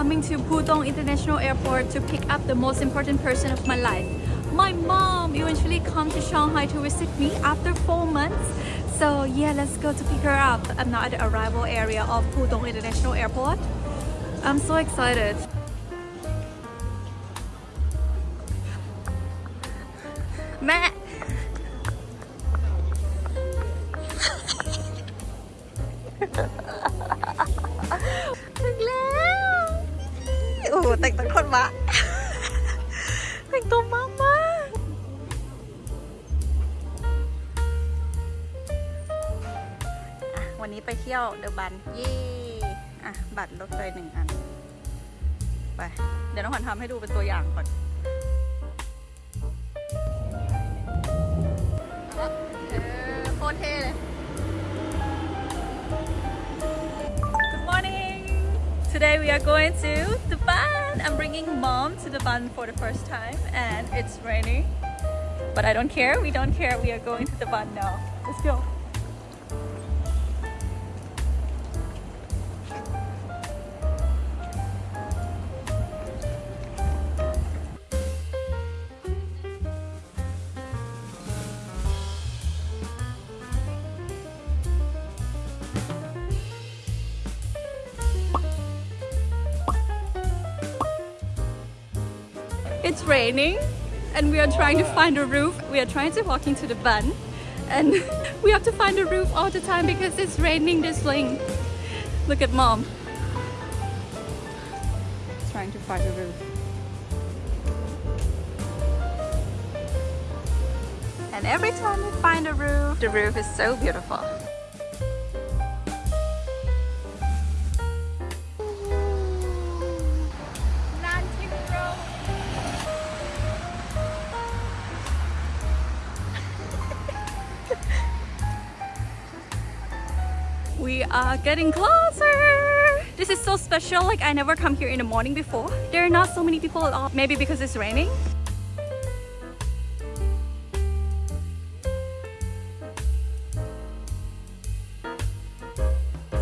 coming to Pudong International Airport to pick up the most important person of my life. My mom eventually come to Shanghai to visit me after four months. So yeah, let's go to pick her up. I'm now at the arrival area of Pudong International Airport. I'm so excited. Mẹ แต่งตัวคนวะแต่งตัวมากมากวันนี้ไปเที่ยวเดอะบันเย่อะบัตรรถไฟหนึ่งอัน ไป เดี๋ยวน้องขวัญทำให้ดูเป็นตัวอย่างก่อนโคตรเท่เลย Today we are going to the Bund I'm bringing mom to the Bund for the first time and it's raining. But I don't care. We don't care. We are going to the Bund now. Let's go It's raining and we are trying to find a roof. We are trying to walk into the Bund and we have to find a roof all the time because it's raining this length. Look at mom. Trying to find a roof. And every time we find a roof, the roof is so beautiful. We are getting closer. This is so special. Like I never come here in the morning before. There are not so many people at all. Maybe because it's raining.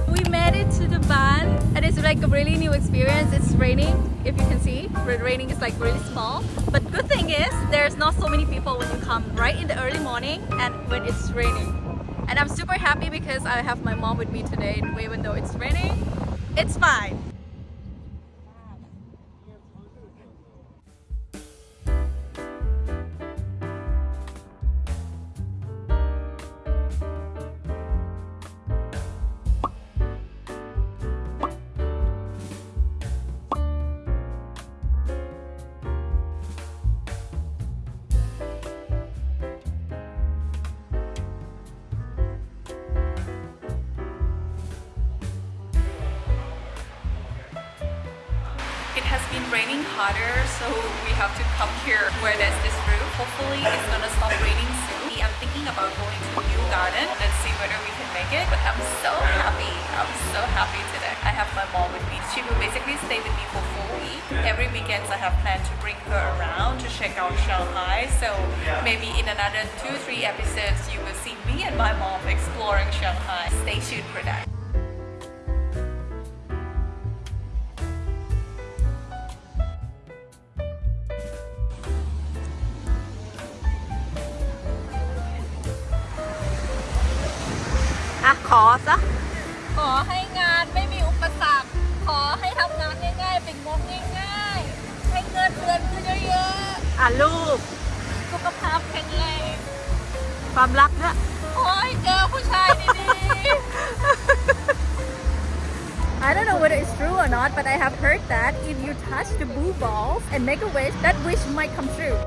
We made it to the Bund and it's like a really new experience. It's raining, if you can see. The raining is like really small. But good thing is there's not so many people when you come right in the early morning and when it's raining. And I'm super happy because I have my mom with me today even though it's raining. It's fine. Raining harder, so we have to come here where there's this roof. Hopefully it's gonna stop raining soon. I'm thinking about going to Yu Garden. Let's see whether we can make it. But I'm so happy. I'm so happy today. I have my mom with me. She will basically stay with me for four weeks. Every weekends I have planned to bring her around to check out Shanghai. So maybe in another two, three episodes you will see me and my mom exploring Shanghai. Stay tuned for that. อะๆ อ่ะลูก สุขภาพแข็งแรง ความรักเนี่ยโอ้ยเจอผู้ชายดีๆ I don't know whether it's true or not, but I have heard that if you touch the blue balls and make a wish, that wish might come true.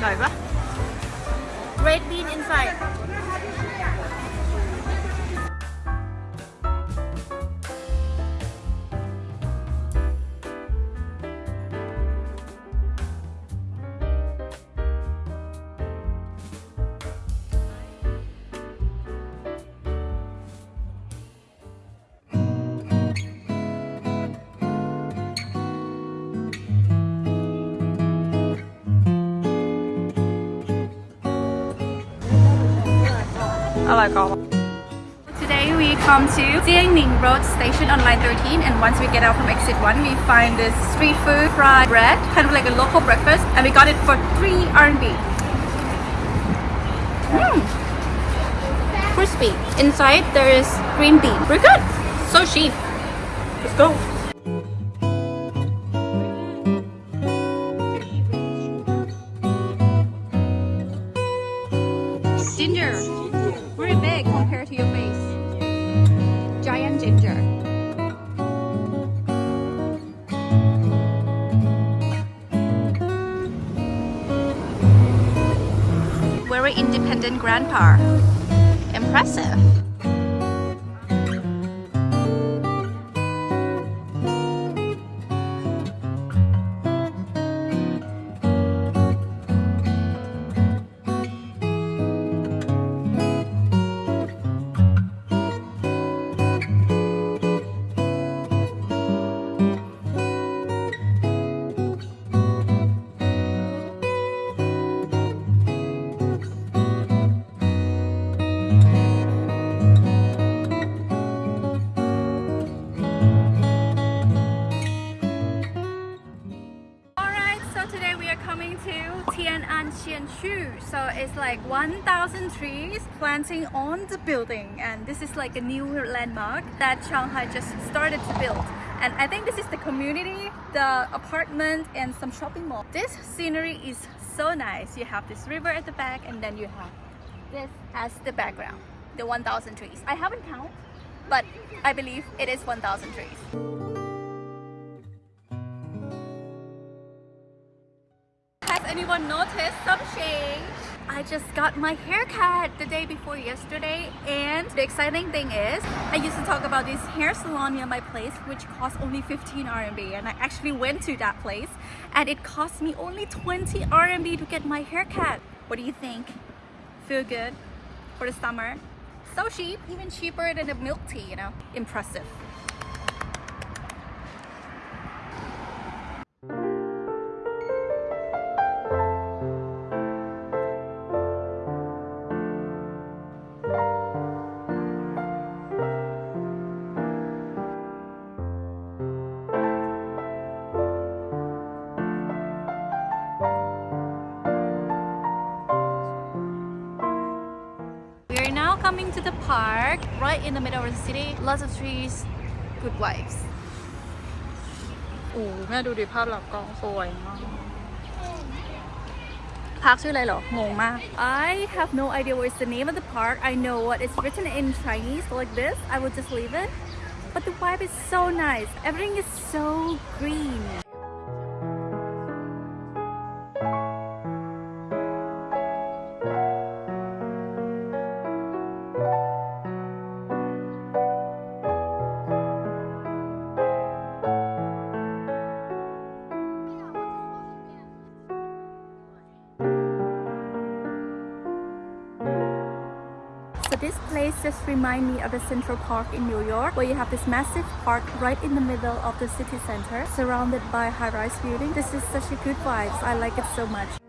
Rồi Red bean inside Today we come to Jiangning Road Station on line 13 and once we get out from exit 1 we find this street food fried bread, kind of like a local breakfast and we got it for 3 RMB. Mmm! Crispy. Inside there is green bean. We're good! So cheap. Let's go! Ginger. Very big compared to your face. Giant ginger. Very independent grandpa. Impressive. Tian'an Qianshu. So it's like 1,000 trees planting on the building and this is like a new landmark that Shanghai just started to build. And I think this is the community, the apartment and some shopping mall. This scenery is so nice. You have this river at the back and then you have this as the background, the 1,000 trees. I haven't counted, but I believe it is 1,000 trees. I just got my haircut the day before yesterday and the exciting thing is I used to talk about this hair salon near my place which cost only 15 RMB and I actually went to that place and it cost me only 20 RMB to get my haircut. What do you think? Feel good for the summer? So cheap, even cheaper than a milk tea, you know? Impressive. We are now coming to the park, right in the middle of the city. Lots of trees, good vibes. โอ้แม่ดูดิภาพหลักกล้องสวยมาก Park ชื่ออะไรเหรอ งงมาก I have no idea what is the name of the park. I know what is written in Chinese like this. I will just leave it. But the vibe is so nice. Everything is so green. This place just remind me of the Central Park in New York where you have this massive park right in the middle of the city center surrounded by high-rise buildings. This is such a good vibe. I like it so much.